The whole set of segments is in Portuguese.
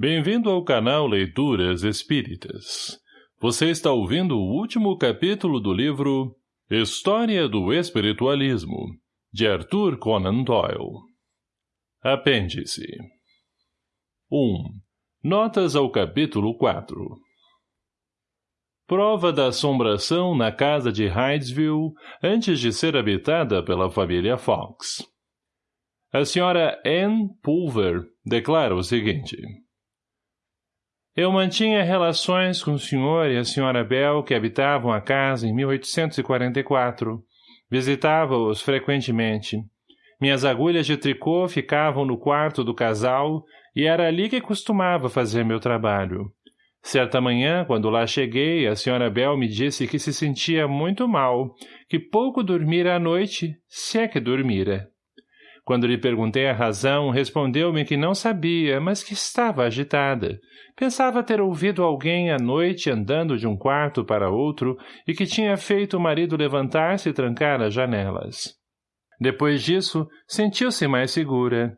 Bem-vindo ao canal Leituras Espíritas. Você está ouvindo o último capítulo do livro História do Espiritualismo, de Arthur Conan Doyle. Apêndice 1. Notas ao capítulo 4 Prova da assombração na casa de Hydesville antes de ser habitada pela família Fox. A senhora Anne Pulver declara o seguinte. Eu mantinha relações com o senhor e a senhora Bell que habitavam a casa em 1844. Visitava-os frequentemente. Minhas agulhas de tricô ficavam no quarto do casal e era ali que costumava fazer meu trabalho. Certa manhã, quando lá cheguei, a senhora Bell me disse que se sentia muito mal, que pouco dormira à noite, se é que dormira. Quando lhe perguntei a razão, respondeu-me que não sabia, mas que estava agitada. Pensava ter ouvido alguém à noite andando de um quarto para outro e que tinha feito o marido levantar-se e trancar as janelas. Depois disso, sentiu-se mais segura.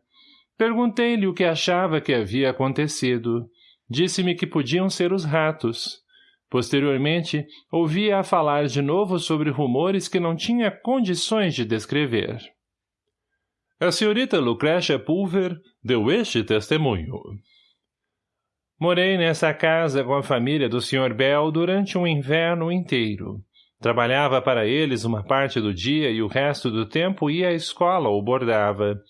Perguntei-lhe o que achava que havia acontecido. Disse-me que podiam ser os ratos. Posteriormente, ouvia-a falar de novo sobre rumores que não tinha condições de descrever. A senhorita Lucrécia Pulver deu este testemunho. Morei nessa casa com a família do Sr. Bell durante um inverno inteiro. Trabalhava para eles uma parte do dia e o resto do tempo ia à escola ou bordava.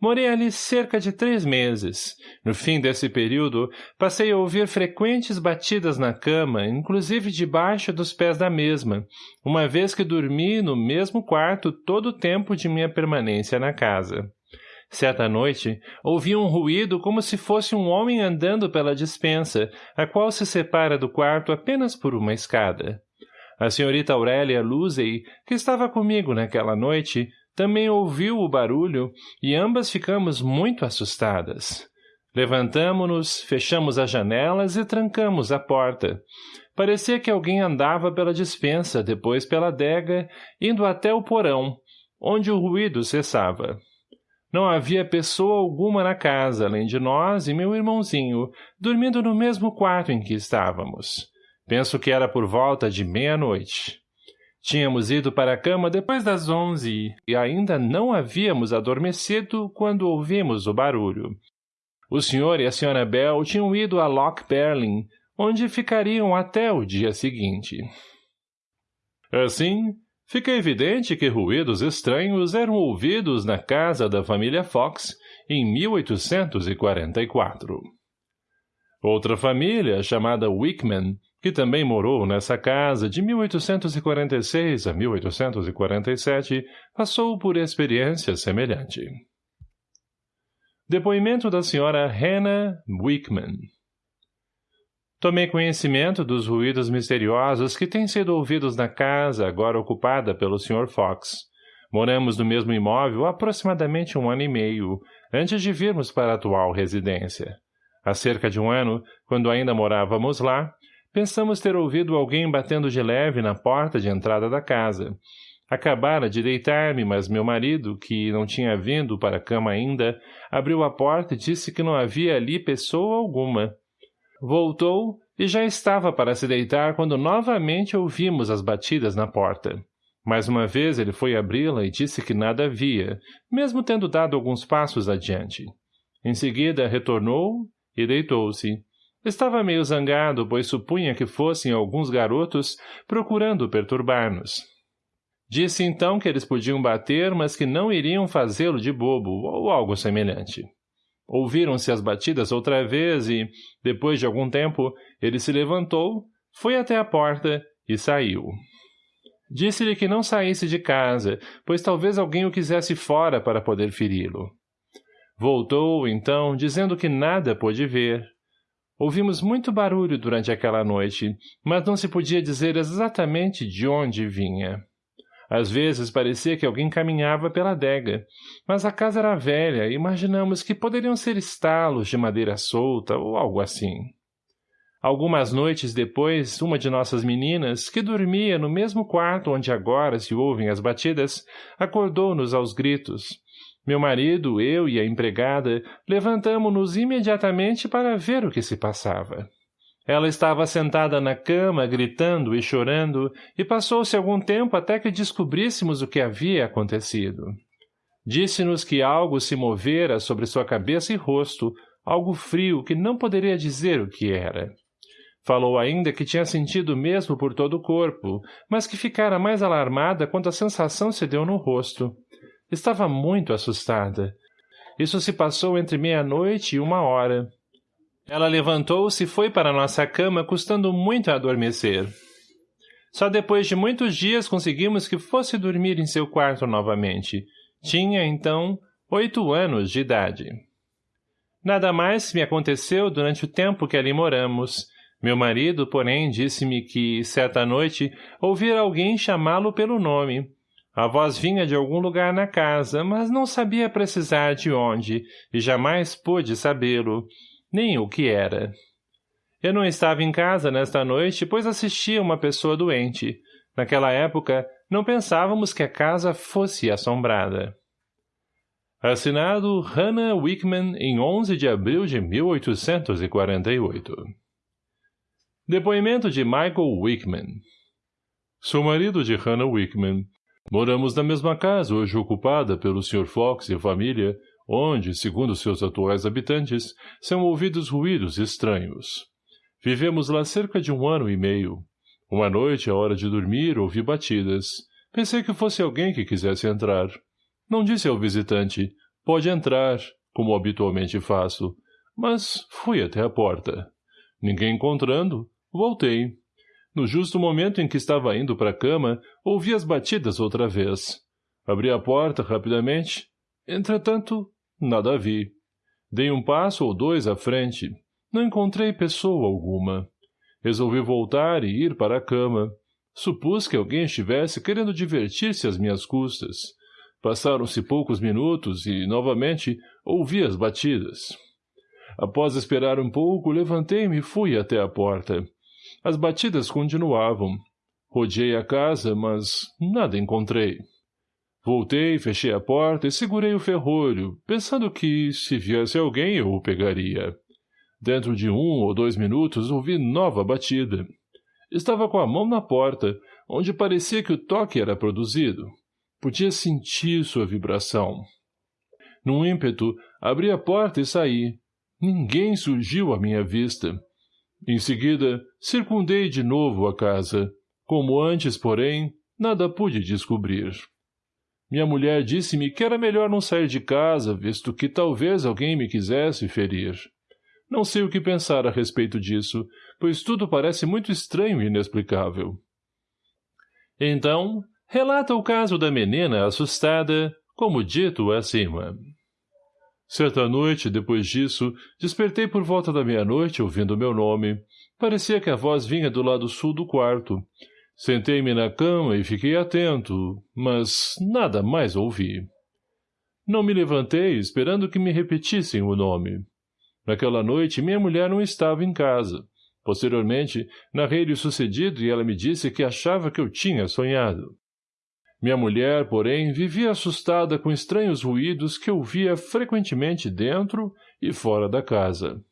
Morei ali cerca de três meses. No fim desse período, passei a ouvir frequentes batidas na cama, inclusive debaixo dos pés da mesma, uma vez que dormi no mesmo quarto todo o tempo de minha permanência na casa. Certa noite, ouvi um ruído como se fosse um homem andando pela dispensa, a qual se separa do quarto apenas por uma escada. A senhorita Aurélia Luzey, que estava comigo naquela noite, também ouviu o barulho e ambas ficamos muito assustadas. Levantamo-nos, fechamos as janelas e trancamos a porta. Parecia que alguém andava pela dispensa, depois pela adega, indo até o porão, onde o ruído cessava. Não havia pessoa alguma na casa, além de nós e meu irmãozinho, dormindo no mesmo quarto em que estávamos. Penso que era por volta de meia-noite. Tínhamos ido para a cama depois das onze e ainda não havíamos adormecido quando ouvimos o barulho. O senhor e a senhora Bell tinham ido a Loch Berlin, onde ficariam até o dia seguinte. Assim, fica evidente que ruídos estranhos eram ouvidos na casa da família Fox em 1844. Outra família, chamada Wickman, que também morou nessa casa de 1846 a 1847, passou por experiência semelhante. Depoimento da senhora Hannah Wickman Tomei conhecimento dos ruídos misteriosos que têm sido ouvidos na casa agora ocupada pelo Sr. Fox. Moramos no mesmo imóvel aproximadamente um ano e meio, antes de virmos para a atual residência. Há cerca de um ano, quando ainda morávamos lá, Pensamos ter ouvido alguém batendo de leve na porta de entrada da casa. Acabara de deitar-me, mas meu marido, que não tinha vindo para a cama ainda, abriu a porta e disse que não havia ali pessoa alguma. Voltou e já estava para se deitar quando novamente ouvimos as batidas na porta. Mais uma vez ele foi abri-la e disse que nada havia, mesmo tendo dado alguns passos adiante. Em seguida retornou e deitou-se. Estava meio zangado, pois supunha que fossem alguns garotos procurando perturbar-nos. Disse então que eles podiam bater, mas que não iriam fazê-lo de bobo, ou algo semelhante. Ouviram-se as batidas outra vez e, depois de algum tempo, ele se levantou, foi até a porta e saiu. Disse-lhe que não saísse de casa, pois talvez alguém o quisesse fora para poder feri-lo. Voltou, então, dizendo que nada pôde ver, Ouvimos muito barulho durante aquela noite, mas não se podia dizer exatamente de onde vinha. Às vezes parecia que alguém caminhava pela adega, mas a casa era velha e imaginamos que poderiam ser estalos de madeira solta ou algo assim. Algumas noites depois, uma de nossas meninas, que dormia no mesmo quarto onde agora se ouvem as batidas, acordou-nos aos gritos. Meu marido, eu e a empregada levantamo-nos imediatamente para ver o que se passava. Ela estava sentada na cama, gritando e chorando, e passou-se algum tempo até que descobríssemos o que havia acontecido. Disse-nos que algo se movera sobre sua cabeça e rosto, algo frio que não poderia dizer o que era. Falou ainda que tinha sentido mesmo por todo o corpo, mas que ficara mais alarmada quando a sensação se deu no rosto. Estava muito assustada. Isso se passou entre meia-noite e uma hora. Ela levantou-se e foi para nossa cama, custando muito a adormecer. Só depois de muitos dias conseguimos que fosse dormir em seu quarto novamente. Tinha, então, oito anos de idade. Nada mais me aconteceu durante o tempo que ali moramos, meu marido, porém, disse-me que, certa noite, ouvira alguém chamá-lo pelo nome. A voz vinha de algum lugar na casa, mas não sabia precisar de onde, e jamais pôde sabê-lo, nem o que era. Eu não estava em casa nesta noite, pois assistia uma pessoa doente. Naquela época, não pensávamos que a casa fosse assombrada. Assinado Hannah Wickman em 11 de abril de 1848 Depoimento de Michael Wickman Sou marido de Hannah Wickman. Moramos na mesma casa hoje ocupada pelo Sr. Fox e família, onde, segundo seus atuais habitantes, são ouvidos ruídos estranhos. Vivemos lá cerca de um ano e meio. Uma noite, à hora de dormir, ouvi batidas. Pensei que fosse alguém que quisesse entrar. Não disse ao visitante, pode entrar, como habitualmente faço, mas fui até a porta. Ninguém encontrando, Voltei. No justo momento em que estava indo para a cama, ouvi as batidas outra vez. Abri a porta rapidamente. Entretanto, nada vi. Dei um passo ou dois à frente. Não encontrei pessoa alguma. Resolvi voltar e ir para a cama. Supus que alguém estivesse querendo divertir-se às minhas custas. Passaram-se poucos minutos e, novamente, ouvi as batidas. Após esperar um pouco, levantei-me e fui até a porta. As batidas continuavam. Rodeei a casa, mas nada encontrei. Voltei, fechei a porta e segurei o ferrolho, pensando que, se viesse alguém, eu o pegaria. Dentro de um ou dois minutos ouvi nova batida. Estava com a mão na porta, onde parecia que o toque era produzido. Podia sentir sua vibração. Num ímpeto, abri a porta e saí. Ninguém surgiu à minha vista. Em seguida, circundei de novo a casa. Como antes, porém, nada pude descobrir. Minha mulher disse-me que era melhor não sair de casa, visto que talvez alguém me quisesse ferir. Não sei o que pensar a respeito disso, pois tudo parece muito estranho e inexplicável. Então, relata o caso da menina assustada, como dito acima. Certa noite, depois disso, despertei por volta da meia-noite ouvindo meu nome. Parecia que a voz vinha do lado sul do quarto. Sentei-me na cama e fiquei atento, mas nada mais ouvi. Não me levantei, esperando que me repetissem o nome. Naquela noite, minha mulher não estava em casa. Posteriormente, narrei-lhe o sucedido e ela me disse que achava que eu tinha sonhado. Minha mulher, porém, vivia assustada com estranhos ruídos que ouvia frequentemente dentro e fora da casa.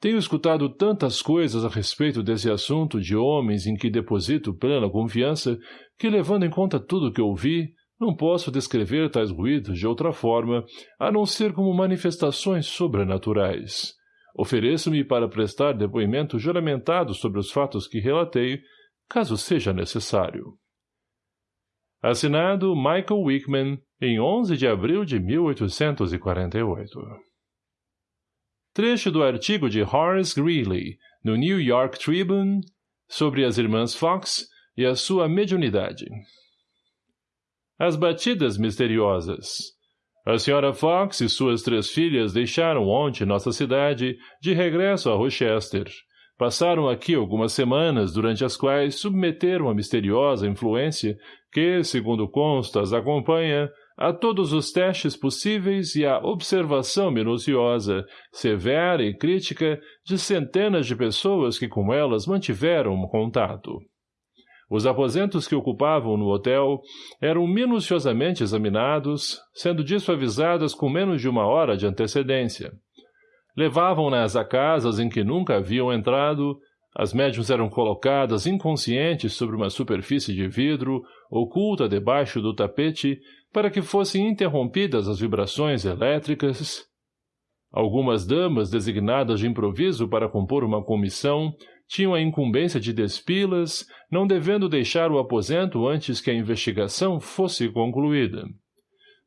Tenho escutado tantas coisas a respeito desse assunto de homens em que deposito plena confiança que, levando em conta tudo o que ouvi, não posso descrever tais ruídos de outra forma, a não ser como manifestações sobrenaturais. Ofereço-me para prestar depoimento juramentado sobre os fatos que relatei, caso seja necessário. Assinado Michael Wickman, em 11 de abril de 1848. Trecho do artigo de Horace Greeley, no New York Tribune, sobre as irmãs Fox e a sua mediunidade. As batidas misteriosas. A senhora Fox e suas três filhas deixaram ontem nossa cidade de regresso a Rochester, Passaram aqui algumas semanas, durante as quais submeteram a misteriosa influência que, segundo consta, as acompanha a todos os testes possíveis e a observação minuciosa, severa e crítica de centenas de pessoas que com elas mantiveram contato. Os aposentos que ocupavam no hotel eram minuciosamente examinados, sendo disso avisadas com menos de uma hora de antecedência. Levavam-nas a casas em que nunca haviam entrado, as médiums eram colocadas inconscientes sobre uma superfície de vidro, oculta debaixo do tapete, para que fossem interrompidas as vibrações elétricas. Algumas damas designadas de improviso para compor uma comissão tinham a incumbência de despilas, não devendo deixar o aposento antes que a investigação fosse concluída.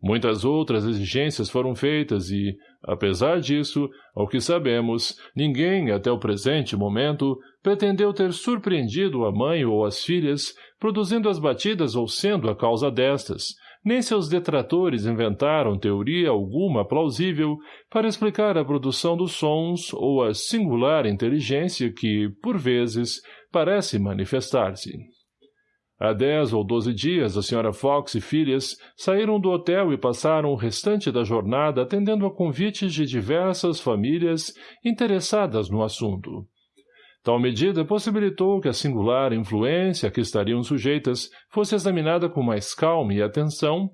Muitas outras exigências foram feitas e, apesar disso, ao que sabemos, ninguém, até o presente momento, pretendeu ter surpreendido a mãe ou as filhas, produzindo as batidas ou sendo a causa destas, nem seus detratores inventaram teoria alguma plausível para explicar a produção dos sons ou a singular inteligência que, por vezes, parece manifestar-se. Há dez ou doze dias, a Sra. Fox e filhas saíram do hotel e passaram o restante da jornada atendendo a convites de diversas famílias interessadas no assunto. Tal medida possibilitou que a singular influência a que estariam sujeitas fosse examinada com mais calma e atenção,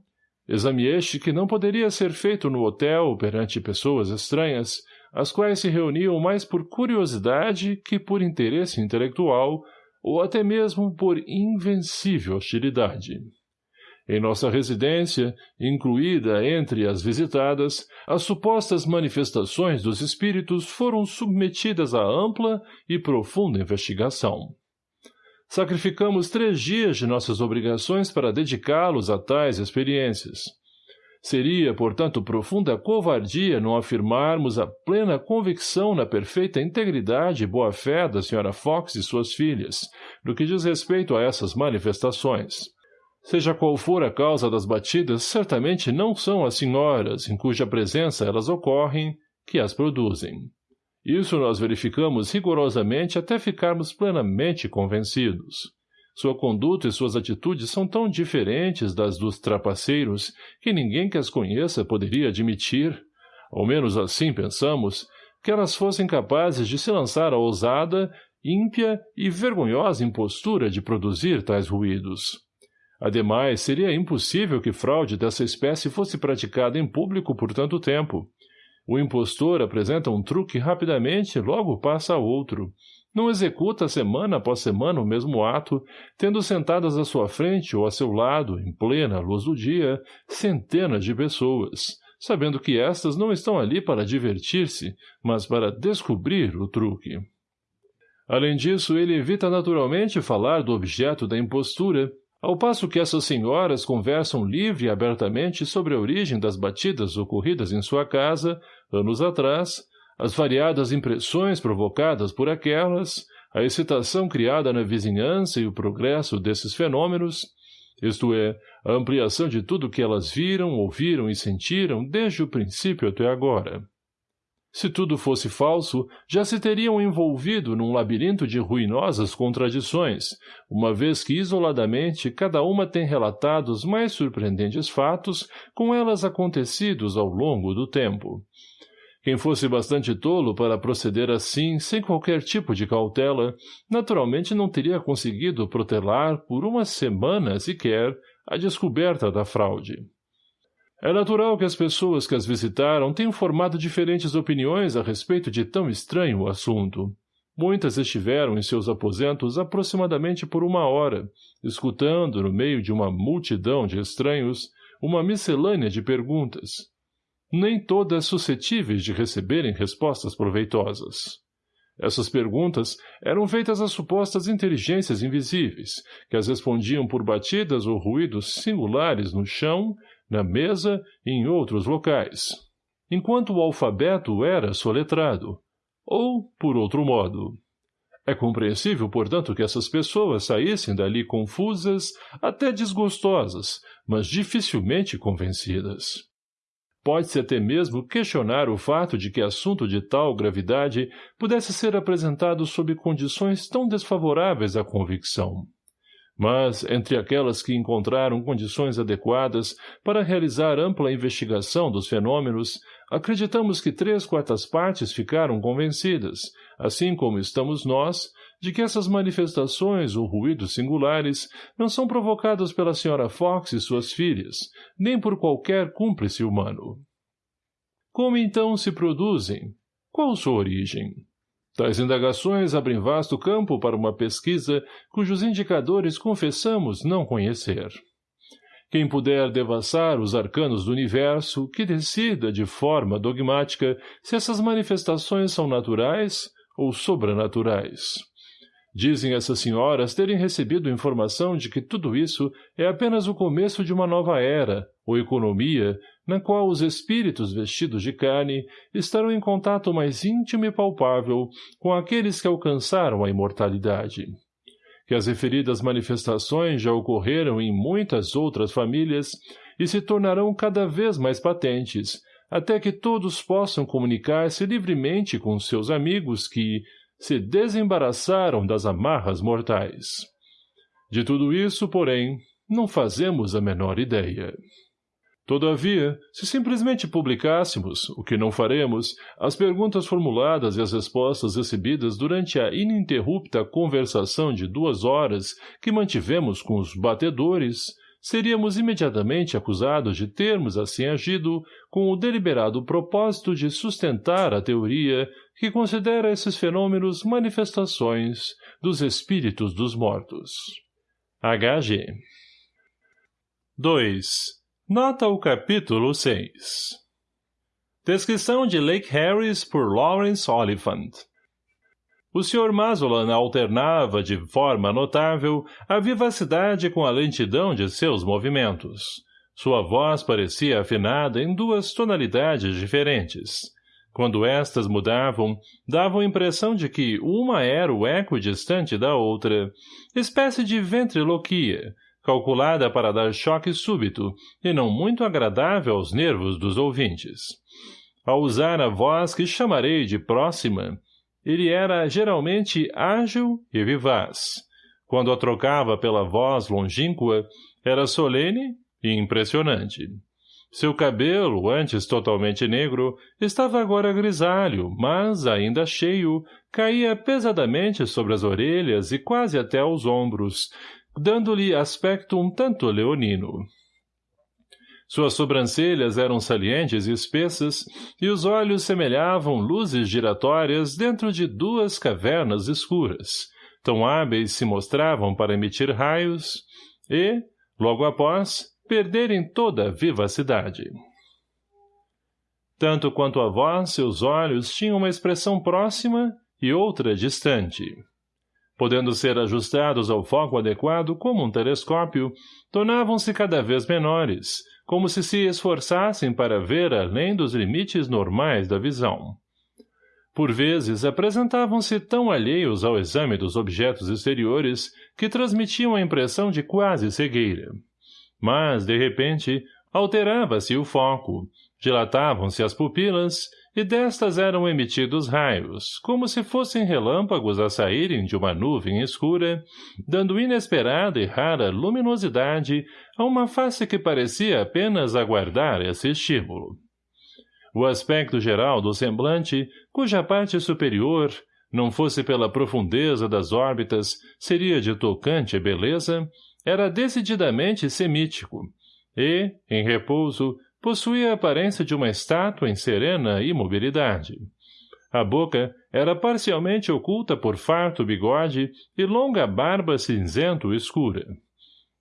exame este que não poderia ser feito no hotel perante pessoas estranhas, as quais se reuniam mais por curiosidade que por interesse intelectual, ou até mesmo por invencível hostilidade. Em nossa residência, incluída entre as visitadas, as supostas manifestações dos espíritos foram submetidas a ampla e profunda investigação. Sacrificamos três dias de nossas obrigações para dedicá-los a tais experiências. Seria, portanto, profunda covardia não afirmarmos a plena convicção na perfeita integridade e boa-fé da Sra. Fox e suas filhas, no que diz respeito a essas manifestações. Seja qual for a causa das batidas, certamente não são as senhoras, em cuja presença elas ocorrem, que as produzem. Isso nós verificamos rigorosamente até ficarmos plenamente convencidos. Sua conduta e suas atitudes são tão diferentes das dos trapaceiros que ninguém que as conheça poderia admitir, ao menos assim pensamos, que elas fossem capazes de se lançar à ousada, ímpia e vergonhosa impostura de produzir tais ruídos. Ademais, seria impossível que fraude dessa espécie fosse praticada em público por tanto tempo. O impostor apresenta um truque rapidamente e logo passa a outro. Não executa semana após semana o mesmo ato, tendo sentadas à sua frente ou a seu lado, em plena luz do dia, centenas de pessoas, sabendo que estas não estão ali para divertir-se, mas para descobrir o truque. Além disso, ele evita naturalmente falar do objeto da impostura, ao passo que essas senhoras conversam livre e abertamente sobre a origem das batidas ocorridas em sua casa, anos atrás, as variadas impressões provocadas por aquelas, a excitação criada na vizinhança e o progresso desses fenômenos, isto é, a ampliação de tudo que elas viram, ouviram e sentiram desde o princípio até agora. Se tudo fosse falso, já se teriam envolvido num labirinto de ruinosas contradições, uma vez que isoladamente cada uma tem relatado os mais surpreendentes fatos com elas acontecidos ao longo do tempo. Quem fosse bastante tolo para proceder assim, sem qualquer tipo de cautela, naturalmente não teria conseguido protelar por uma semana sequer a descoberta da fraude. É natural que as pessoas que as visitaram tenham formado diferentes opiniões a respeito de tão estranho assunto. Muitas estiveram em seus aposentos aproximadamente por uma hora, escutando, no meio de uma multidão de estranhos, uma miscelânea de perguntas. Nem todas suscetíveis de receberem respostas proveitosas. Essas perguntas eram feitas a supostas inteligências invisíveis, que as respondiam por batidas ou ruídos singulares no chão na mesa e em outros locais, enquanto o alfabeto era soletrado, ou, por outro modo. É compreensível, portanto, que essas pessoas saíssem dali confusas, até desgostosas, mas dificilmente convencidas. Pode-se até mesmo questionar o fato de que assunto de tal gravidade pudesse ser apresentado sob condições tão desfavoráveis à convicção. Mas, entre aquelas que encontraram condições adequadas para realizar ampla investigação dos fenômenos, acreditamos que três quartas partes ficaram convencidas, assim como estamos nós, de que essas manifestações ou ruídos singulares não são provocados pela Sra. Fox e suas filhas, nem por qualquer cúmplice humano. Como então se produzem? Qual sua origem? Tais indagações abrem vasto campo para uma pesquisa cujos indicadores confessamos não conhecer. Quem puder devassar os arcanos do universo, que decida de forma dogmática se essas manifestações são naturais ou sobrenaturais. Dizem essas senhoras terem recebido informação de que tudo isso é apenas o começo de uma nova era, ou economia, na qual os espíritos vestidos de carne estarão em contato mais íntimo e palpável com aqueles que alcançaram a imortalidade. Que as referidas manifestações já ocorreram em muitas outras famílias e se tornarão cada vez mais patentes, até que todos possam comunicar-se livremente com seus amigos que se desembaraçaram das amarras mortais. De tudo isso, porém, não fazemos a menor ideia. Todavia, se simplesmente publicássemos, o que não faremos, as perguntas formuladas e as respostas recebidas durante a ininterrupta conversação de duas horas que mantivemos com os batedores, seríamos imediatamente acusados de termos assim agido com o deliberado propósito de sustentar a teoria que considera esses fenômenos manifestações dos espíritos dos mortos. H.G. 2. Nota o capítulo 6 Descrição de Lake Harris por Lawrence Oliphant O Sr. Mazolan alternava, de forma notável, a vivacidade com a lentidão de seus movimentos. Sua voz parecia afinada em duas tonalidades diferentes. Quando estas mudavam, davam impressão de que uma era o eco distante da outra, espécie de ventriloquia, calculada para dar choque súbito e não muito agradável aos nervos dos ouvintes. Ao usar a voz que chamarei de próxima, ele era geralmente ágil e vivaz. Quando a trocava pela voz longínqua, era solene e impressionante. Seu cabelo, antes totalmente negro, estava agora grisalho, mas, ainda cheio, caía pesadamente sobre as orelhas e quase até aos ombros, dando-lhe aspecto um tanto leonino. Suas sobrancelhas eram salientes e espessas, e os olhos semelhavam luzes giratórias dentro de duas cavernas escuras, tão hábeis se mostravam para emitir raios, e, logo após, perderem toda a vivacidade. Tanto quanto a voz, seus olhos tinham uma expressão próxima e outra distante podendo ser ajustados ao foco adequado como um telescópio, tornavam-se cada vez menores, como se se esforçassem para ver além dos limites normais da visão. Por vezes, apresentavam-se tão alheios ao exame dos objetos exteriores que transmitiam a impressão de quase cegueira. Mas, de repente, alterava-se o foco, dilatavam-se as pupilas e destas eram emitidos raios, como se fossem relâmpagos a saírem de uma nuvem escura, dando inesperada e rara luminosidade a uma face que parecia apenas aguardar esse estímulo. O aspecto geral do semblante, cuja parte superior, não fosse pela profundeza das órbitas, seria de tocante beleza, era decididamente semítico, e, em repouso, possuía a aparência de uma estátua em serena imobilidade. A boca era parcialmente oculta por farto bigode e longa barba cinzento-escura.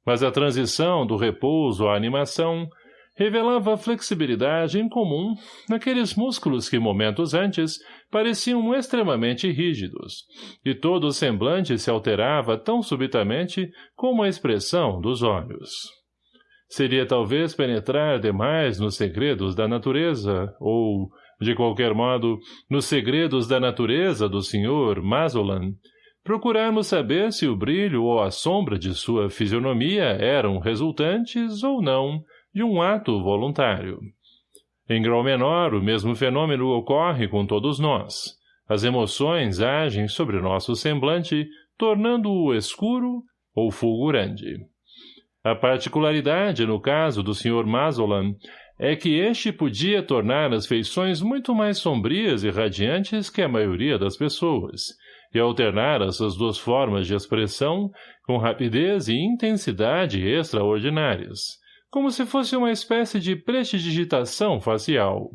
Mas a transição do repouso à animação revelava flexibilidade incomum naqueles músculos que momentos antes pareciam extremamente rígidos, e todo o semblante se alterava tão subitamente como a expressão dos olhos. Seria talvez penetrar demais nos segredos da natureza, ou, de qualquer modo, nos segredos da natureza do Sr. Mazolan, procurarmos saber se o brilho ou a sombra de sua fisionomia eram resultantes, ou não, de um ato voluntário. Em grau menor, o mesmo fenômeno ocorre com todos nós. As emoções agem sobre nosso semblante, tornando-o escuro ou fulgurante. A particularidade, no caso do Sr. Mazolan, é que este podia tornar as feições muito mais sombrias e radiantes que a maioria das pessoas, e alternar essas duas formas de expressão com rapidez e intensidade extraordinárias, como se fosse uma espécie de prestidigitação facial,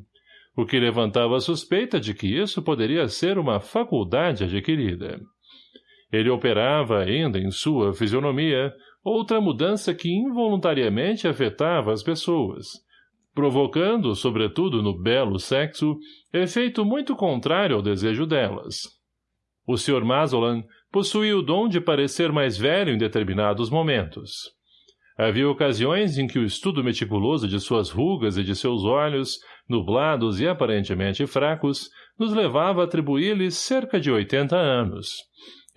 o que levantava a suspeita de que isso poderia ser uma faculdade adquirida. Ele operava ainda em sua fisionomia outra mudança que involuntariamente afetava as pessoas, provocando, sobretudo no belo sexo, efeito muito contrário ao desejo delas. O Sr. Mazolan possuía o dom de parecer mais velho em determinados momentos. Havia ocasiões em que o estudo meticuloso de suas rugas e de seus olhos, nublados e aparentemente fracos, nos levava a atribuir-lhes cerca de oitenta anos.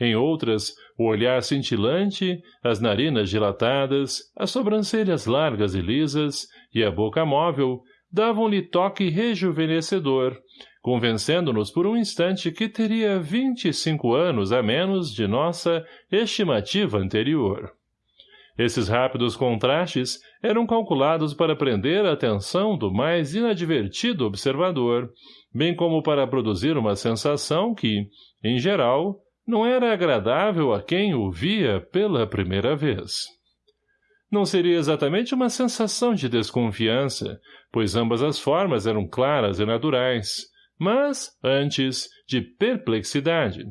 Em outras, o olhar cintilante, as narinas dilatadas, as sobrancelhas largas e lisas e a boca móvel davam-lhe toque rejuvenescedor, convencendo-nos por um instante que teria vinte e cinco anos a menos de nossa estimativa anterior. Esses rápidos contrastes eram calculados para prender a atenção do mais inadvertido observador, bem como para produzir uma sensação que, em geral, não era agradável a quem o via pela primeira vez. Não seria exatamente uma sensação de desconfiança, pois ambas as formas eram claras e naturais, mas, antes, de perplexidade.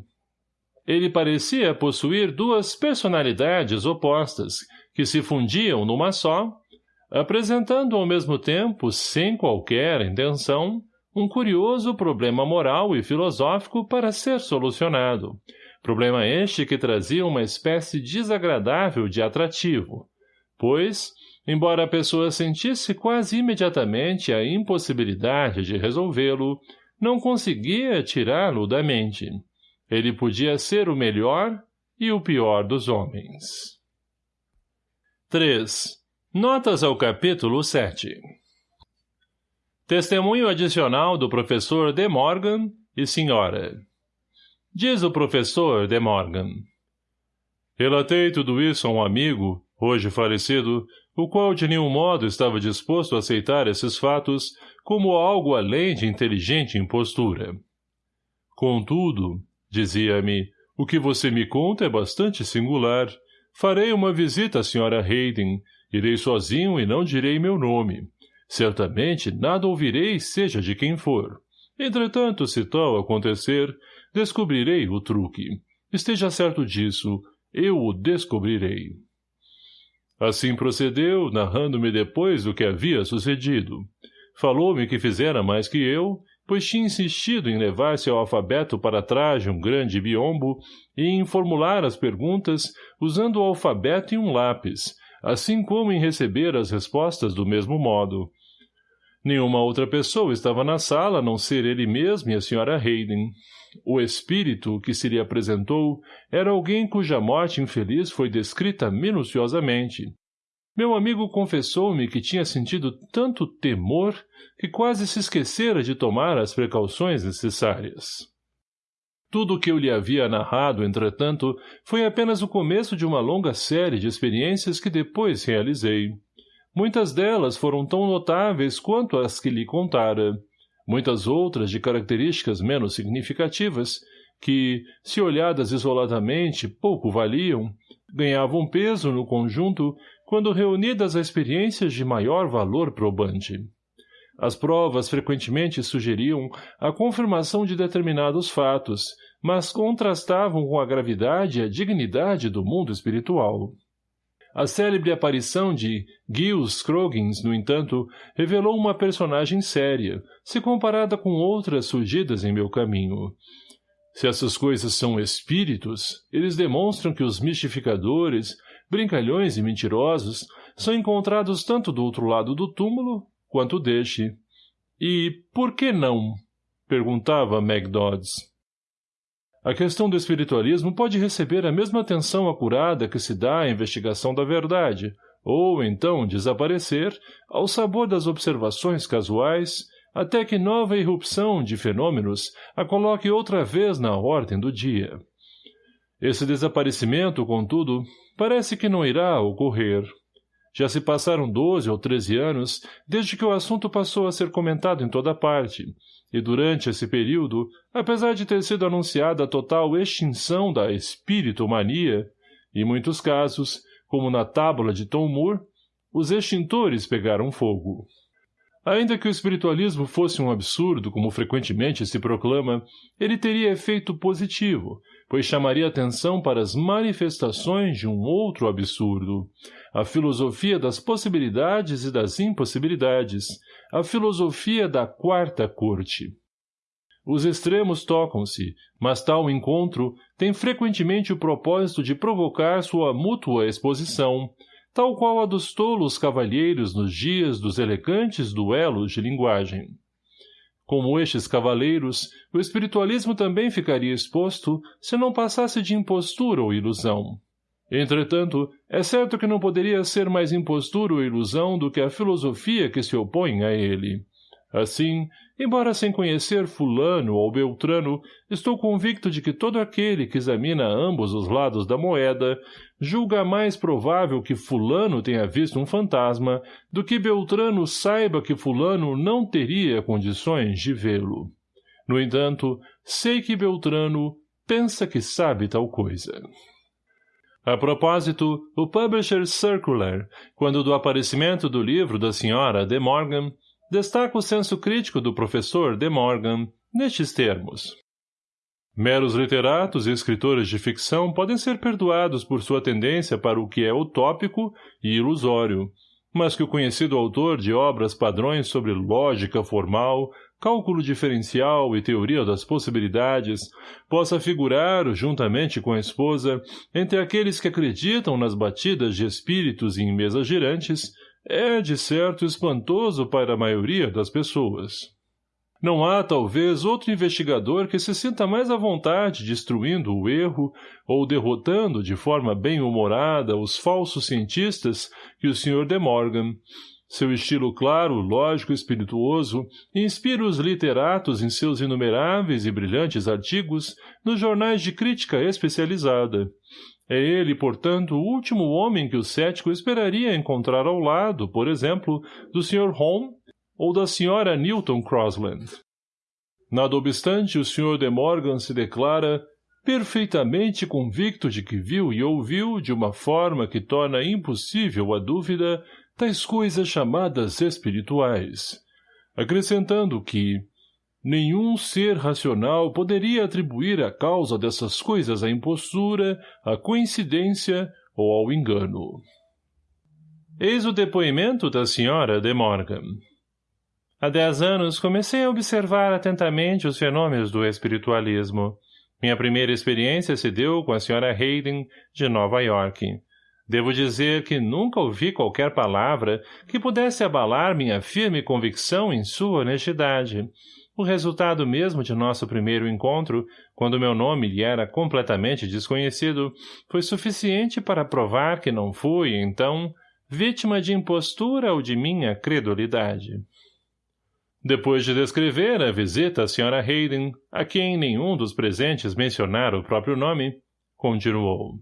Ele parecia possuir duas personalidades opostas, que se fundiam numa só, apresentando ao mesmo tempo, sem qualquer intenção, um curioso problema moral e filosófico para ser solucionado, Problema este que trazia uma espécie desagradável de atrativo, pois, embora a pessoa sentisse quase imediatamente a impossibilidade de resolvê-lo, não conseguia tirá-lo da mente. Ele podia ser o melhor e o pior dos homens. 3. Notas ao capítulo 7 Testemunho adicional do professor De Morgan e Sra. Diz o professor De Morgan. Relatei tudo isso a um amigo, hoje falecido, o qual de nenhum modo estava disposto a aceitar esses fatos como algo além de inteligente impostura. Contudo, dizia-me, o que você me conta é bastante singular. Farei uma visita à senhora Hayden. Irei sozinho e não direi meu nome. Certamente nada ouvirei, seja de quem for. Entretanto, se tal acontecer, Descobrirei o truque. Esteja certo disso, eu o descobrirei. Assim procedeu, narrando-me depois o que havia sucedido. Falou-me que fizera mais que eu, pois tinha insistido em levar-se ao alfabeto para trás de um grande biombo e em formular as perguntas usando o alfabeto e um lápis, assim como em receber as respostas do mesmo modo. Nenhuma outra pessoa estava na sala, a não ser ele mesmo e a senhora Hayden. O espírito que se lhe apresentou era alguém cuja morte infeliz foi descrita minuciosamente. Meu amigo confessou-me que tinha sentido tanto temor que quase se esquecera de tomar as precauções necessárias. Tudo o que eu lhe havia narrado, entretanto, foi apenas o começo de uma longa série de experiências que depois realizei. Muitas delas foram tão notáveis quanto as que lhe contara, muitas outras de características menos significativas, que, se olhadas isoladamente, pouco valiam, ganhavam peso no conjunto quando reunidas a experiências de maior valor probante. As provas frequentemente sugeriam a confirmação de determinados fatos, mas contrastavam com a gravidade e a dignidade do mundo espiritual. A célebre aparição de Giles Scroggins, no entanto, revelou uma personagem séria, se comparada com outras surgidas em meu caminho. Se essas coisas são espíritos, eles demonstram que os mistificadores, brincalhões e mentirosos são encontrados tanto do outro lado do túmulo quanto deste. E por que não? perguntava Meg Dodds. A questão do espiritualismo pode receber a mesma atenção acurada que se dá à investigação da verdade, ou, então, desaparecer, ao sabor das observações casuais, até que nova irrupção de fenômenos a coloque outra vez na ordem do dia. Esse desaparecimento, contudo, parece que não irá ocorrer. Já se passaram doze ou treze anos desde que o assunto passou a ser comentado em toda parte, e durante esse período, apesar de ter sido anunciada a total extinção da espiritomania, em muitos casos, como na tábula de Tom Moore, os extintores pegaram fogo. Ainda que o espiritualismo fosse um absurdo, como frequentemente se proclama, ele teria efeito positivo, pois chamaria atenção para as manifestações de um outro absurdo, a filosofia das possibilidades e das impossibilidades, a filosofia da quarta corte. Os extremos tocam-se, mas tal encontro tem frequentemente o propósito de provocar sua mútua exposição, tal qual a dos tolos cavalheiros nos dias dos elegantes duelos de linguagem. Como estes cavaleiros, o espiritualismo também ficaria exposto se não passasse de impostura ou ilusão. Entretanto, é certo que não poderia ser mais impostura ou ilusão do que a filosofia que se opõe a ele. Assim, embora sem conhecer fulano ou beltrano, estou convicto de que todo aquele que examina ambos os lados da moeda julga mais provável que fulano tenha visto um fantasma do que beltrano saiba que fulano não teria condições de vê-lo. No entanto, sei que beltrano pensa que sabe tal coisa. A propósito, o Publisher Circular, quando do aparecimento do livro da senhora De Morgan, destaca o senso crítico do professor De Morgan, nestes termos. Meros literatos e escritores de ficção podem ser perdoados por sua tendência para o que é utópico e ilusório, mas que o conhecido autor de obras padrões sobre lógica formal, cálculo diferencial e teoria das possibilidades, possa figurar, juntamente com a esposa, entre aqueles que acreditam nas batidas de espíritos em mesas girantes, é, de certo, espantoso para a maioria das pessoas. Não há, talvez, outro investigador que se sinta mais à vontade destruindo o erro ou derrotando de forma bem-humorada os falsos cientistas que o Sr. De Morgan, seu estilo claro, lógico e espirituoso inspira os literatos em seus inumeráveis e brilhantes artigos nos jornais de crítica especializada. É ele, portanto, o último homem que o cético esperaria encontrar ao lado, por exemplo, do Sr. Home ou da Sra. Newton Crosland. Nada obstante, o Sr. de Morgan se declara perfeitamente convicto de que viu e ouviu de uma forma que torna impossível a dúvida tais coisas chamadas espirituais, acrescentando que nenhum ser racional poderia atribuir a causa dessas coisas à impostura, à coincidência ou ao engano. Eis o depoimento da senhora de Morgan. Há dez anos comecei a observar atentamente os fenômenos do espiritualismo. Minha primeira experiência se deu com a senhora Hayden, de Nova York. Devo dizer que nunca ouvi qualquer palavra que pudesse abalar minha firme convicção em sua honestidade. O resultado mesmo de nosso primeiro encontro, quando meu nome lhe era completamente desconhecido, foi suficiente para provar que não fui, então, vítima de impostura ou de minha credulidade. Depois de descrever a visita à Sra. Hayden, a quem nenhum dos presentes mencionara o próprio nome, continuou.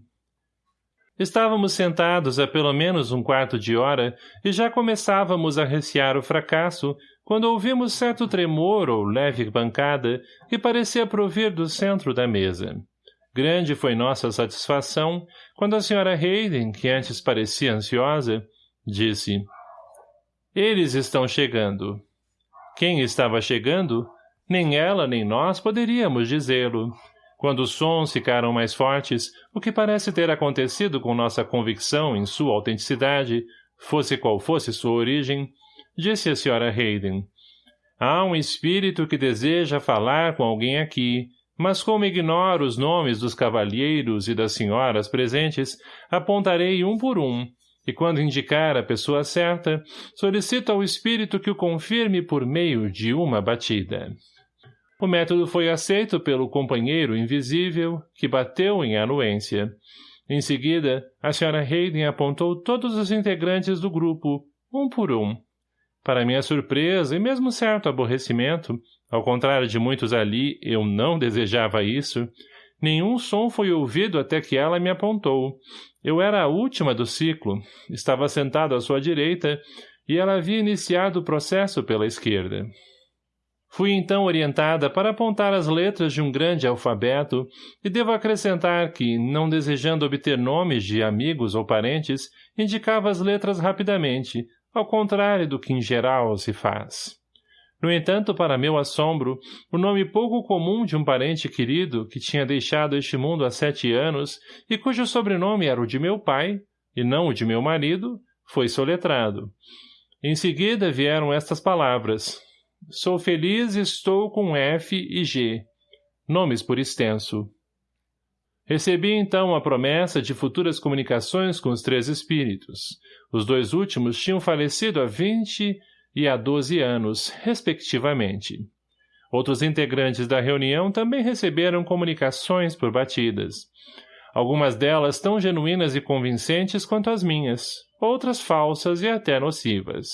Estávamos sentados há pelo menos um quarto de hora e já começávamos a recear o fracasso quando ouvimos certo tremor ou leve pancada que parecia provir do centro da mesa. Grande foi nossa satisfação quando a senhora Hayden, que antes parecia ansiosa, disse Eles estão chegando. Quem estava chegando? Nem ela nem nós poderíamos dizê-lo. Quando os sons ficaram mais fortes, o que parece ter acontecido com nossa convicção em sua autenticidade, fosse qual fosse sua origem, disse a senhora Hayden. Há um espírito que deseja falar com alguém aqui, mas como ignoro os nomes dos cavalheiros e das senhoras presentes, apontarei um por um, e quando indicar a pessoa certa, solicito ao espírito que o confirme por meio de uma batida. O método foi aceito pelo companheiro invisível, que bateu em anuência. Em seguida, a Sra. Hayden apontou todos os integrantes do grupo, um por um. Para minha surpresa e mesmo certo aborrecimento, ao contrário de muitos ali, eu não desejava isso, Nenhum som foi ouvido até que ela me apontou. Eu era a última do ciclo. Estava sentado à sua direita e ela havia iniciado o processo pela esquerda. Fui então orientada para apontar as letras de um grande alfabeto e devo acrescentar que, não desejando obter nomes de amigos ou parentes, indicava as letras rapidamente, ao contrário do que em geral se faz. No entanto, para meu assombro, o nome pouco comum de um parente querido que tinha deixado este mundo há sete anos e cujo sobrenome era o de meu pai, e não o de meu marido, foi soletrado. Em seguida vieram estas palavras, Sou feliz estou com F e G. Nomes por extenso. Recebi então a promessa de futuras comunicações com os três espíritos. Os dois últimos tinham falecido há vinte e há doze anos, respectivamente. Outros integrantes da reunião também receberam comunicações por batidas. Algumas delas tão genuínas e convincentes quanto as minhas, outras falsas e até nocivas.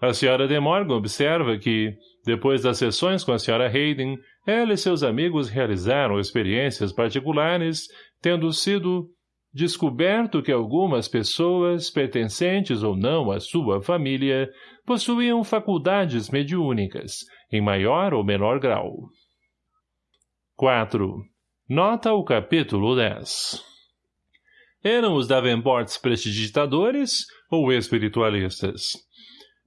A senhora de Morgan observa que, depois das sessões com a senhora Hayden, ela e seus amigos realizaram experiências particulares, tendo sido descoberto que algumas pessoas, pertencentes ou não à sua família, possuíam faculdades mediúnicas, em maior ou menor grau. 4. Nota o capítulo 10. Eram os Davenports prestidigitadores ou espiritualistas?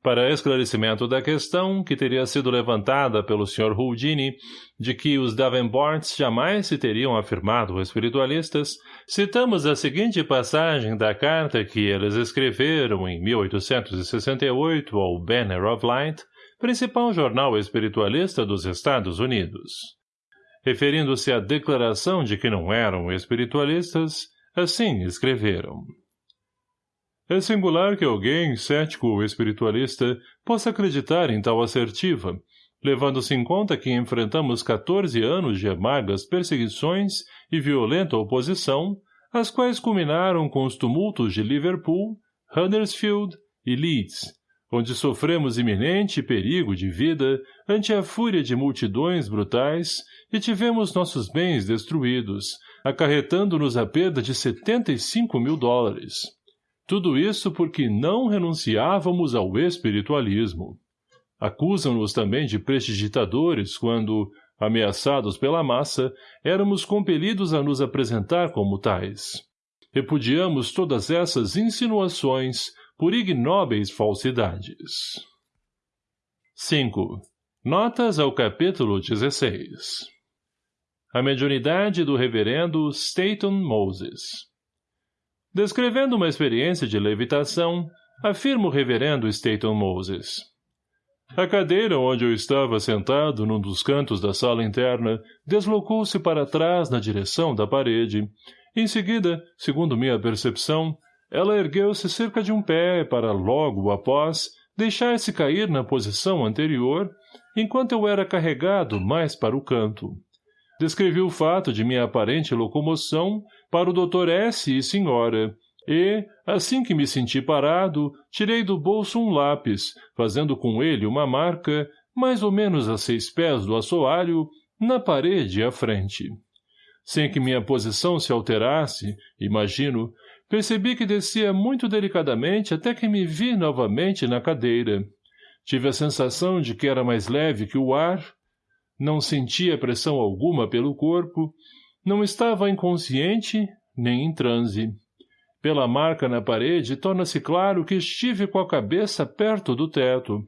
Para esclarecimento da questão, que teria sido levantada pelo Sr. Houdini, de que os Davenports jamais se teriam afirmado espiritualistas, citamos a seguinte passagem da carta que eles escreveram em 1868 ao Banner of Light, principal jornal espiritualista dos Estados Unidos. Referindo-se à declaração de que não eram espiritualistas, assim escreveram. É singular que alguém, cético ou espiritualista, possa acreditar em tal assertiva, levando-se em conta que enfrentamos 14 anos de amargas perseguições e violenta oposição, as quais culminaram com os tumultos de Liverpool, Huddersfield e Leeds, onde sofremos iminente perigo de vida ante a fúria de multidões brutais e tivemos nossos bens destruídos, acarretando-nos a perda de 75 mil dólares. Tudo isso porque não renunciávamos ao espiritualismo. Acusam-nos também de prestidigitadores quando, ameaçados pela massa, éramos compelidos a nos apresentar como tais. Repudiamos todas essas insinuações por ignóbeis falsidades. 5. Notas ao capítulo 16 A mediunidade do reverendo Staton Moses Descrevendo uma experiência de levitação, afirma o reverendo Staton Moses. A cadeira onde eu estava sentado num dos cantos da sala interna deslocou-se para trás na direção da parede. Em seguida, segundo minha percepção, ela ergueu-se cerca de um pé para logo após deixar-se cair na posição anterior, enquanto eu era carregado mais para o canto. Descrevi o fato de minha aparente locomoção para o Dr. S. e senhora, e, assim que me senti parado, tirei do bolso um lápis, fazendo com ele uma marca, mais ou menos a seis pés do assoalho, na parede à frente. Sem que minha posição se alterasse, imagino, percebi que descia muito delicadamente até que me vi novamente na cadeira. Tive a sensação de que era mais leve que o ar, não sentia pressão alguma pelo corpo, não estava inconsciente nem em transe. Pela marca na parede, torna-se claro que estive com a cabeça perto do teto.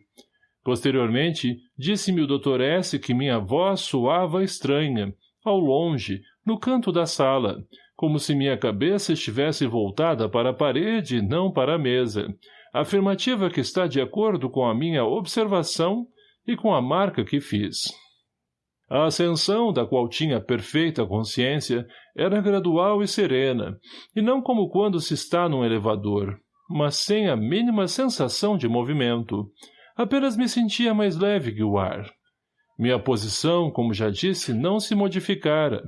Posteriormente, disse-me o Dr. S. que minha voz soava estranha, ao longe, no canto da sala, como se minha cabeça estivesse voltada para a parede e não para a mesa, afirmativa que está de acordo com a minha observação e com a marca que fiz. A ascensão, da qual tinha perfeita consciência, era gradual e serena, e não como quando se está num elevador, mas sem a mínima sensação de movimento. Apenas me sentia mais leve que o ar. Minha posição, como já disse, não se modificara.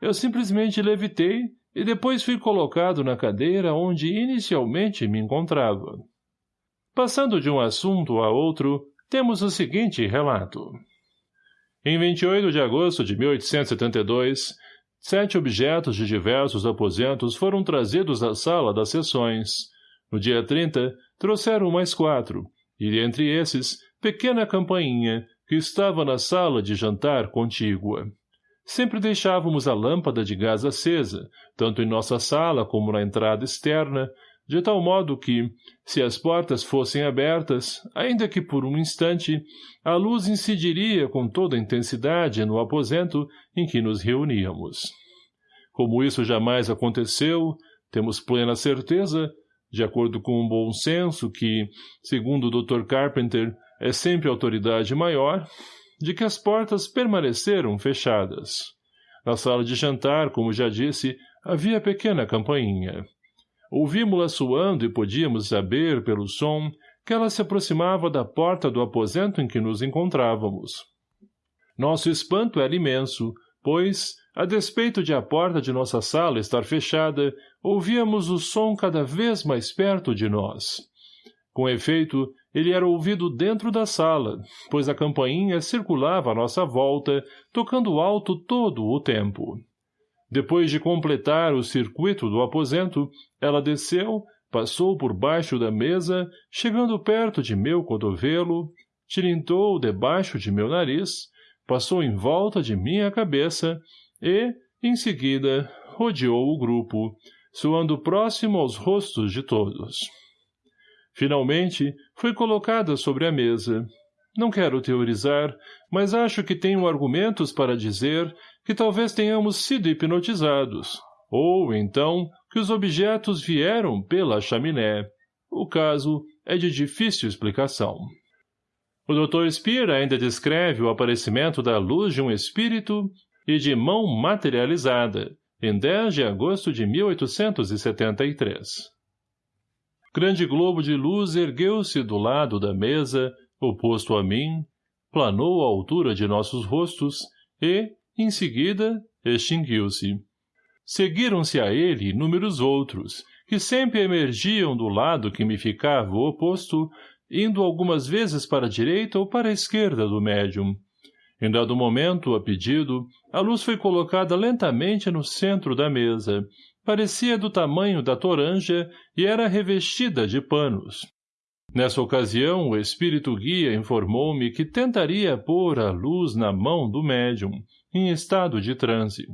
Eu simplesmente levitei e depois fui colocado na cadeira onde inicialmente me encontrava. Passando de um assunto a outro, temos o seguinte relato. Em 28 de agosto de 1872, Sete objetos de diversos aposentos foram trazidos à sala das sessões. No dia 30, trouxeram mais quatro, e entre esses, pequena campainha, que estava na sala de jantar contígua. Sempre deixávamos a lâmpada de gás acesa, tanto em nossa sala como na entrada externa, de tal modo que, se as portas fossem abertas, ainda que por um instante, a luz incidiria com toda a intensidade no aposento em que nos reuníamos. Como isso jamais aconteceu, temos plena certeza, de acordo com um bom senso que, segundo o Dr. Carpenter, é sempre autoridade maior, de que as portas permaneceram fechadas. Na sala de jantar, como já disse, havia pequena campainha. Ouvimos-la suando e podíamos saber, pelo som, que ela se aproximava da porta do aposento em que nos encontrávamos. Nosso espanto era imenso, pois, a despeito de a porta de nossa sala estar fechada, ouvíamos o som cada vez mais perto de nós. Com efeito, ele era ouvido dentro da sala, pois a campainha circulava à nossa volta, tocando alto todo o tempo. Depois de completar o circuito do aposento, ela desceu, passou por baixo da mesa, chegando perto de meu cotovelo, tilintou debaixo de meu nariz, passou em volta de minha cabeça e, em seguida, rodeou o grupo, soando próximo aos rostos de todos. Finalmente, foi colocada sobre a mesa. Não quero teorizar, mas acho que tenho argumentos para dizer que talvez tenhamos sido hipnotizados, ou, então, que os objetos vieram pela chaminé. O caso é de difícil explicação. O Dr. Spear ainda descreve o aparecimento da luz de um espírito e de mão materializada, em 10 de agosto de 1873. Grande globo de luz ergueu-se do lado da mesa, oposto a mim, planou à altura de nossos rostos e, em seguida, extinguiu-se. Seguiram-se a ele inúmeros outros, que sempre emergiam do lado que me ficava oposto, indo algumas vezes para a direita ou para a esquerda do médium. Em dado momento, a pedido, a luz foi colocada lentamente no centro da mesa, parecia do tamanho da toranja e era revestida de panos. Nessa ocasião, o espírito guia informou-me que tentaria pôr a luz na mão do médium, em estado de transe.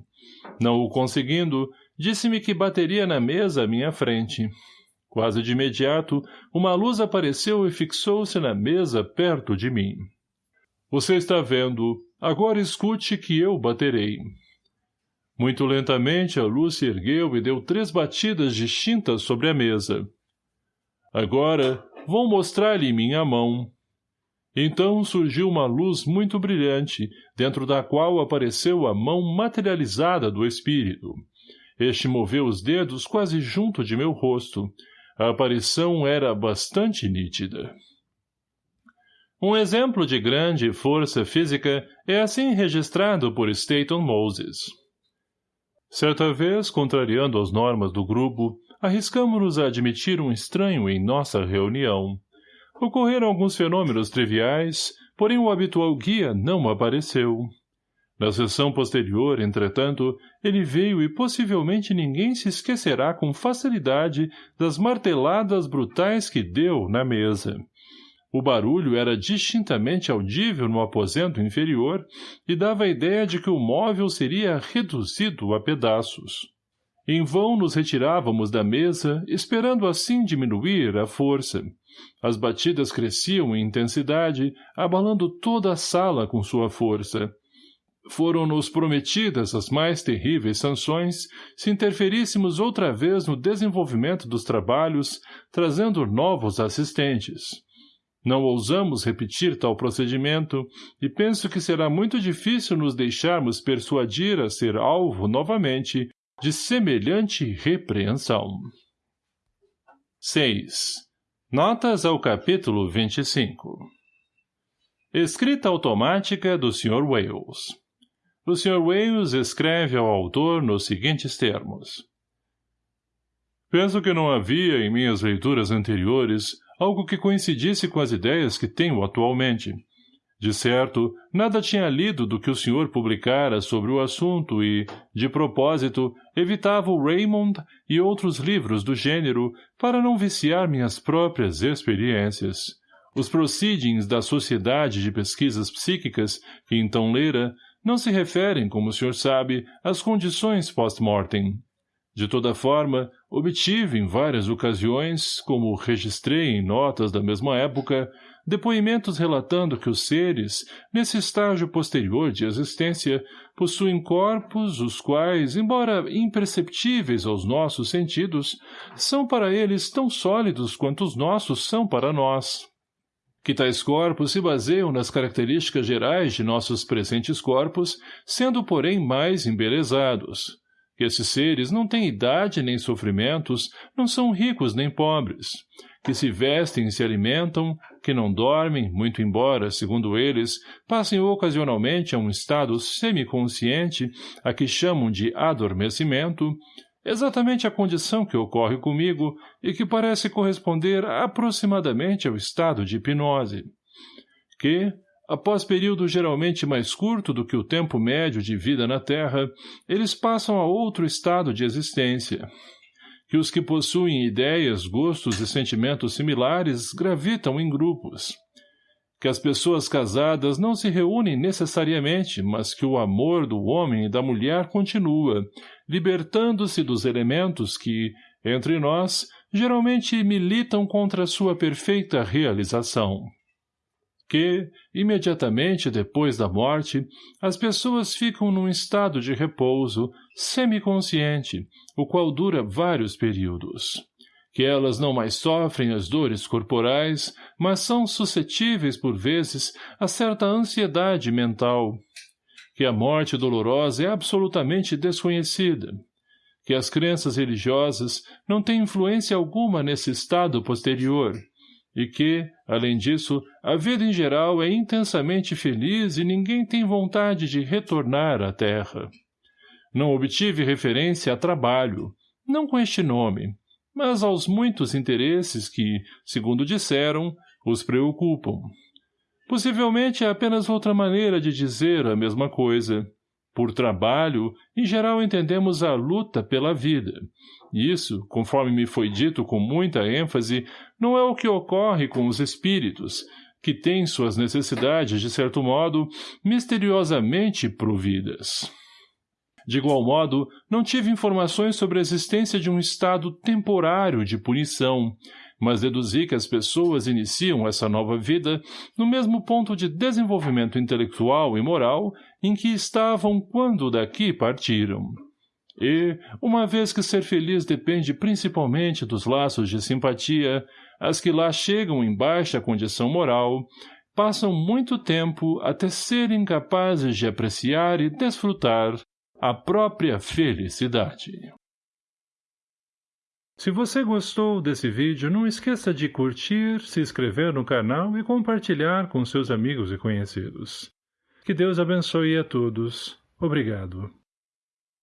Não o conseguindo, disse-me que bateria na mesa à minha frente. Quase de imediato, uma luz apareceu e fixou-se na mesa perto de mim. Você está vendo, agora escute que eu baterei. Muito lentamente a luz se ergueu e deu três batidas distintas sobre a mesa. Agora, vou mostrar-lhe minha mão. Então surgiu uma luz muito brilhante, dentro da qual apareceu a mão materializada do espírito. Este moveu os dedos quase junto de meu rosto. A aparição era bastante nítida. Um exemplo de grande força física é assim registrado por Staton Moses. Certa vez, contrariando as normas do grupo, arriscamos-nos a admitir um estranho em nossa reunião. Ocorreram alguns fenômenos triviais, porém o habitual guia não apareceu. Na sessão posterior, entretanto, ele veio e possivelmente ninguém se esquecerá com facilidade das marteladas brutais que deu na mesa. O barulho era distintamente audível no aposento inferior e dava a ideia de que o móvel seria reduzido a pedaços. Em vão nos retirávamos da mesa, esperando assim diminuir a força. As batidas cresciam em intensidade, abalando toda a sala com sua força. Foram-nos prometidas as mais terríveis sanções se interferíssemos outra vez no desenvolvimento dos trabalhos, trazendo novos assistentes. Não ousamos repetir tal procedimento e penso que será muito difícil nos deixarmos persuadir a ser alvo novamente de semelhante repreensão. 6. Notas ao capítulo 25 Escrita automática do Sr. Wales O Sr. Wales escreve ao autor nos seguintes termos. Penso que não havia, em minhas leituras anteriores, algo que coincidisse com as ideias que tenho atualmente. De certo, nada tinha lido do que o senhor publicara sobre o assunto e, de propósito, evitava o Raymond e outros livros do gênero para não viciar minhas próprias experiências. Os proceedings da Sociedade de Pesquisas Psíquicas, que então lera, não se referem, como o senhor sabe, às condições post-mortem. De toda forma, obtive em várias ocasiões, como registrei em notas da mesma época, depoimentos relatando que os seres, nesse estágio posterior de existência, possuem corpos os quais, embora imperceptíveis aos nossos sentidos, são para eles tão sólidos quanto os nossos são para nós. Que tais corpos se baseiam nas características gerais de nossos presentes corpos, sendo, porém, mais embelezados, que esses seres não têm idade nem sofrimentos, não são ricos nem pobres, que se vestem e se alimentam, que não dormem, muito embora, segundo eles, passem ocasionalmente a um estado semiconsciente, a que chamam de adormecimento, exatamente a condição que ocorre comigo e que parece corresponder aproximadamente ao estado de hipnose. Que, Após período geralmente mais curto do que o tempo médio de vida na Terra, eles passam a outro estado de existência. Que os que possuem ideias, gostos e sentimentos similares gravitam em grupos. Que as pessoas casadas não se reúnem necessariamente, mas que o amor do homem e da mulher continua, libertando-se dos elementos que, entre nós, geralmente militam contra sua perfeita realização que, imediatamente depois da morte, as pessoas ficam num estado de repouso, semiconsciente, o qual dura vários períodos. Que elas não mais sofrem as dores corporais, mas são suscetíveis, por vezes, a certa ansiedade mental. Que a morte dolorosa é absolutamente desconhecida. Que as crenças religiosas não têm influência alguma nesse estado posterior, e que, além disso, a vida em geral é intensamente feliz e ninguém tem vontade de retornar à terra. Não obtive referência a trabalho, não com este nome, mas aos muitos interesses que, segundo disseram, os preocupam. Possivelmente é apenas outra maneira de dizer a mesma coisa. Por trabalho, em geral entendemos a luta pela vida. Isso, conforme me foi dito com muita ênfase, não é o que ocorre com os espíritos, que têm suas necessidades, de certo modo, misteriosamente providas. De igual modo, não tive informações sobre a existência de um estado temporário de punição, mas deduzi que as pessoas iniciam essa nova vida no mesmo ponto de desenvolvimento intelectual e moral em que estavam quando daqui partiram. E, uma vez que ser feliz depende principalmente dos laços de simpatia, as que lá chegam em baixa condição moral, passam muito tempo até serem capazes de apreciar e desfrutar a própria felicidade. Se você gostou desse vídeo, não esqueça de curtir, se inscrever no canal e compartilhar com seus amigos e conhecidos. Que Deus abençoe a todos. Obrigado.